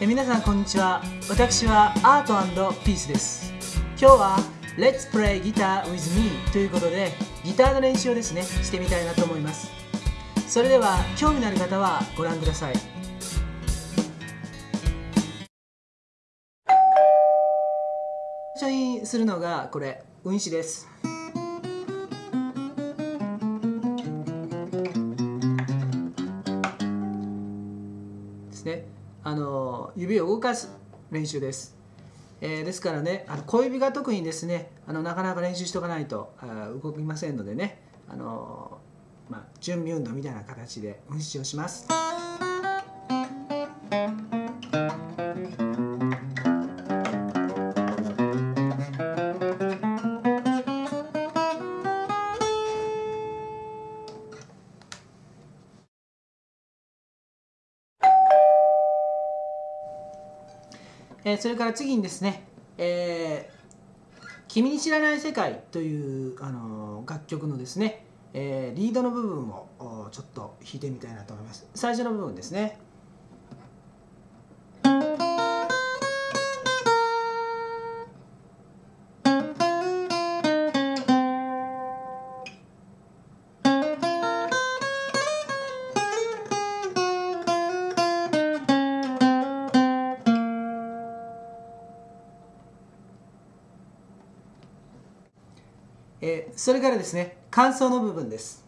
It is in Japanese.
え皆さんこんにちは。私はアートピースです。今日は Let's play guitar with me ということでギターの練習をですねしてみたいなと思います。それでは興味のある方はご覧ください。最初にするのがこれ運指です。ですね。あの指を動かす練習です、えー、ですからねあの小指が特にですねあのなかなか練習しておかないとあ動きませんのでねあの、まあ、準備運動みたいな形で運指をします。えー、それから次にですね、えー、君に知らない世界という、あのー、楽曲のですね、えー、リードの部分をちょっと弾いてみたいなと思います。最初の部分ですね。えー、それからですね、感想の部分です。